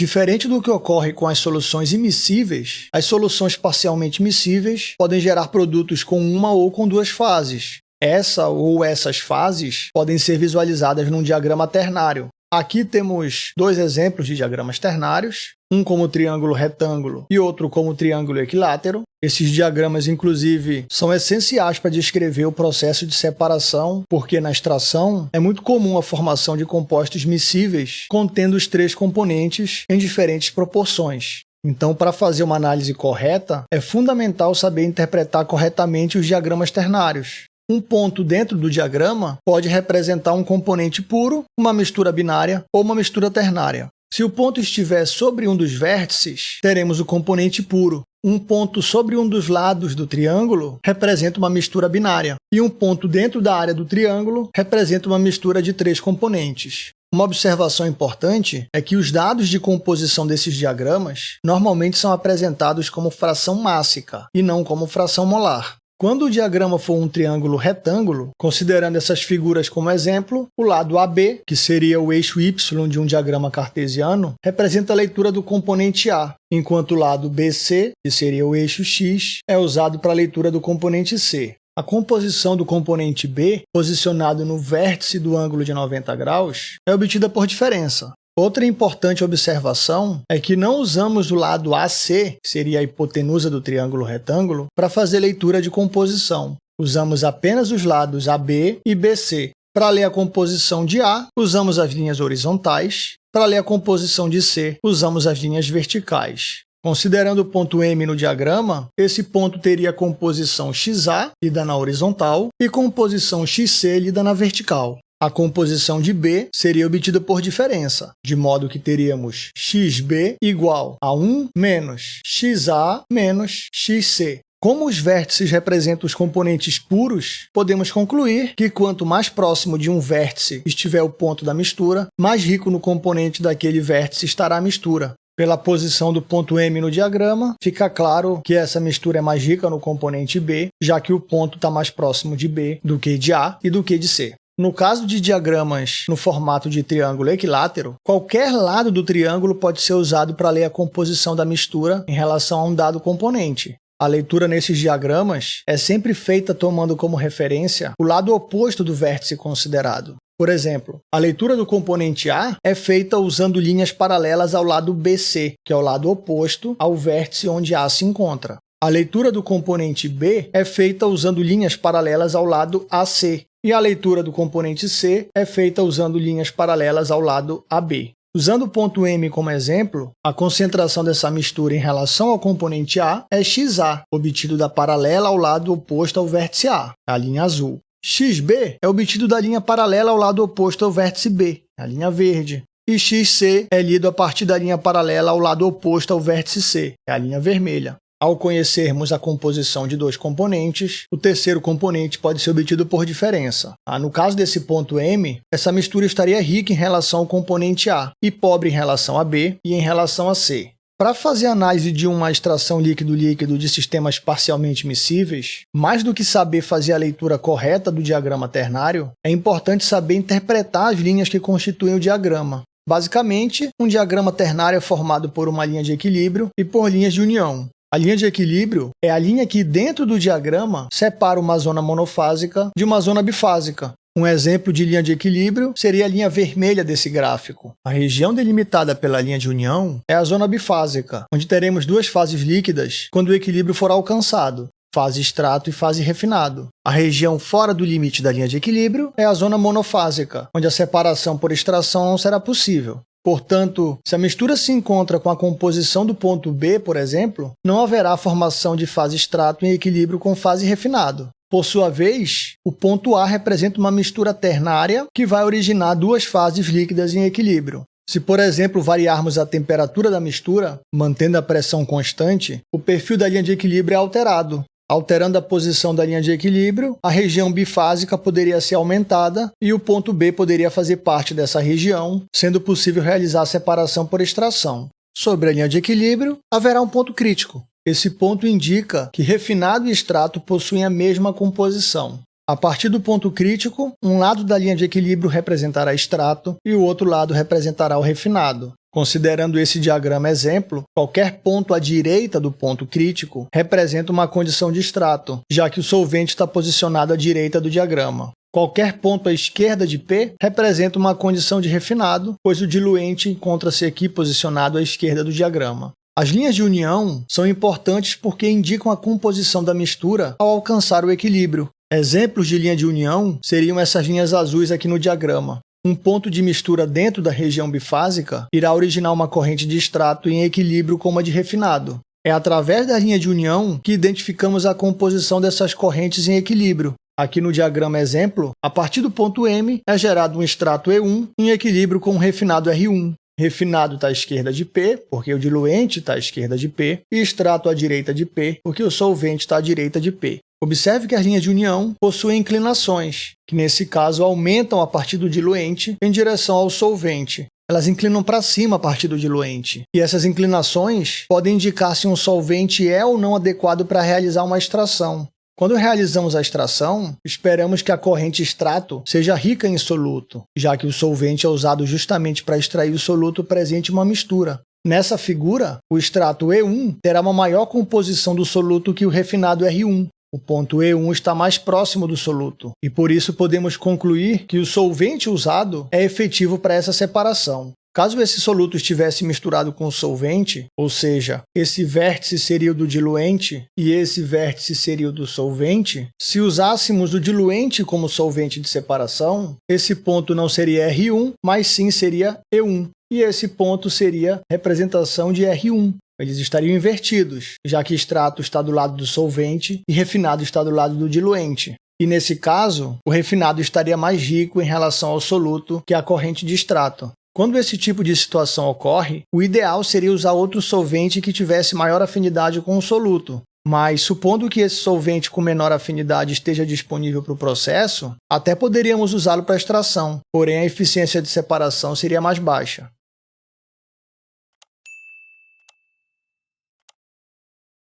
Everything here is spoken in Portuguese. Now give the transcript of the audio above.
Diferente do que ocorre com as soluções imissíveis, as soluções parcialmente miscíveis podem gerar produtos com uma ou com duas fases. Essa ou essas fases podem ser visualizadas num diagrama ternário. Aqui temos dois exemplos de diagramas ternários, um como triângulo retângulo e outro como triângulo equilátero. Esses diagramas, inclusive, são essenciais para descrever o processo de separação, porque na extração é muito comum a formação de compostos miscíveis contendo os três componentes em diferentes proporções. Então, para fazer uma análise correta, é fundamental saber interpretar corretamente os diagramas ternários. Um ponto dentro do diagrama pode representar um componente puro, uma mistura binária ou uma mistura ternária. Se o ponto estiver sobre um dos vértices, teremos o componente puro. Um ponto sobre um dos lados do triângulo representa uma mistura binária, e um ponto dentro da área do triângulo representa uma mistura de três componentes. Uma observação importante é que os dados de composição desses diagramas normalmente são apresentados como fração mássica e não como fração molar. Quando o diagrama for um triângulo retângulo, considerando essas figuras como exemplo, o lado AB, que seria o eixo Y de um diagrama cartesiano, representa a leitura do componente A, enquanto o lado BC, que seria o eixo X, é usado para a leitura do componente C. A composição do componente B, posicionado no vértice do ângulo de 90 graus, é obtida por diferença. Outra importante observação é que não usamos o lado AC, que seria a hipotenusa do triângulo retângulo, para fazer leitura de composição. Usamos apenas os lados AB e BC. Para ler a composição de A, usamos as linhas horizontais. Para ler a composição de C, usamos as linhas verticais. Considerando o ponto M no diagrama, esse ponto teria composição XA, lida na horizontal, e composição XC, lida na vertical. A composição de B seria obtida por diferença, de modo que teríamos xb igual a 1 menos xa menos xc. Como os vértices representam os componentes puros, podemos concluir que quanto mais próximo de um vértice estiver o ponto da mistura, mais rico no componente daquele vértice estará a mistura. Pela posição do ponto M no diagrama, fica claro que essa mistura é mais rica no componente B, já que o ponto está mais próximo de B do que de A e do que de C. No caso de diagramas no formato de triângulo equilátero, qualquer lado do triângulo pode ser usado para ler a composição da mistura em relação a um dado componente. A leitura nesses diagramas é sempre feita tomando como referência o lado oposto do vértice considerado. Por exemplo, a leitura do componente A é feita usando linhas paralelas ao lado BC, que é o lado oposto ao vértice onde A se encontra. A leitura do componente B é feita usando linhas paralelas ao lado AC, e a leitura do componente C é feita usando linhas paralelas ao lado AB. Usando o ponto M como exemplo, a concentração dessa mistura em relação ao componente A é XA, obtido da paralela ao lado oposto ao vértice A, a linha azul. XB é obtido da linha paralela ao lado oposto ao vértice B, a linha verde. E XC é lido a partir da linha paralela ao lado oposto ao vértice C, a linha vermelha. Ao conhecermos a composição de dois componentes, o terceiro componente pode ser obtido por diferença. Ah, no caso desse ponto M, essa mistura estaria rica em relação ao componente A e pobre em relação a B e em relação a C. Para fazer análise de uma extração líquido-líquido de sistemas parcialmente miscíveis, mais do que saber fazer a leitura correta do diagrama ternário, é importante saber interpretar as linhas que constituem o diagrama. Basicamente, um diagrama ternário é formado por uma linha de equilíbrio e por linhas de união. A linha de equilíbrio é a linha que, dentro do diagrama, separa uma zona monofásica de uma zona bifásica. Um exemplo de linha de equilíbrio seria a linha vermelha desse gráfico. A região delimitada pela linha de união é a zona bifásica, onde teremos duas fases líquidas quando o equilíbrio for alcançado, fase extrato e fase refinado. A região fora do limite da linha de equilíbrio é a zona monofásica, onde a separação por extração não será possível. Portanto, se a mistura se encontra com a composição do ponto B, por exemplo, não haverá formação de fase extrato em equilíbrio com fase refinado. Por sua vez, o ponto A representa uma mistura ternária que vai originar duas fases líquidas em equilíbrio. Se, por exemplo, variarmos a temperatura da mistura, mantendo a pressão constante, o perfil da linha de equilíbrio é alterado, Alterando a posição da linha de equilíbrio, a região bifásica poderia ser aumentada e o ponto B poderia fazer parte dessa região, sendo possível realizar separação por extração. Sobre a linha de equilíbrio, haverá um ponto crítico. Esse ponto indica que refinado e extrato possuem a mesma composição. A partir do ponto crítico, um lado da linha de equilíbrio representará extrato e o outro lado representará o refinado. Considerando esse diagrama exemplo, qualquer ponto à direita do ponto crítico representa uma condição de extrato, já que o solvente está posicionado à direita do diagrama. Qualquer ponto à esquerda de P representa uma condição de refinado, pois o diluente encontra-se aqui posicionado à esquerda do diagrama. As linhas de união são importantes porque indicam a composição da mistura ao alcançar o equilíbrio. Exemplos de linha de união seriam essas linhas azuis aqui no diagrama. Um ponto de mistura dentro da região bifásica irá originar uma corrente de extrato em equilíbrio com uma de refinado. É através da linha de união que identificamos a composição dessas correntes em equilíbrio. Aqui no diagrama exemplo, a partir do ponto M é gerado um extrato E1 em equilíbrio com um refinado R1. Refinado está à esquerda de P, porque o diluente está à esquerda de P, e extrato à direita de P, porque o solvente está à direita de P. Observe que as linhas de união possuem inclinações, que nesse caso aumentam a partir do diluente em direção ao solvente. Elas inclinam para cima a partir do diluente. E essas inclinações podem indicar se um solvente é ou não adequado para realizar uma extração. Quando realizamos a extração, esperamos que a corrente extrato seja rica em soluto, já que o solvente é usado justamente para extrair o soluto presente em uma mistura. Nessa figura, o extrato E1 terá uma maior composição do soluto que o refinado R1, o ponto E1 está mais próximo do soluto, e por isso podemos concluir que o solvente usado é efetivo para essa separação. Caso esse soluto estivesse misturado com o solvente, ou seja, esse vértice seria o do diluente e esse vértice seria o do solvente, se usássemos o diluente como solvente de separação, esse ponto não seria R1, mas sim seria E1. E esse ponto seria representação de R1, eles estariam invertidos, já que extrato está do lado do solvente e refinado está do lado do diluente. E nesse caso, o refinado estaria mais rico em relação ao soluto que a corrente de extrato. Quando esse tipo de situação ocorre, o ideal seria usar outro solvente que tivesse maior afinidade com o soluto. Mas, supondo que esse solvente com menor afinidade esteja disponível para o processo, até poderíamos usá-lo para extração, porém a eficiência de separação seria mais baixa.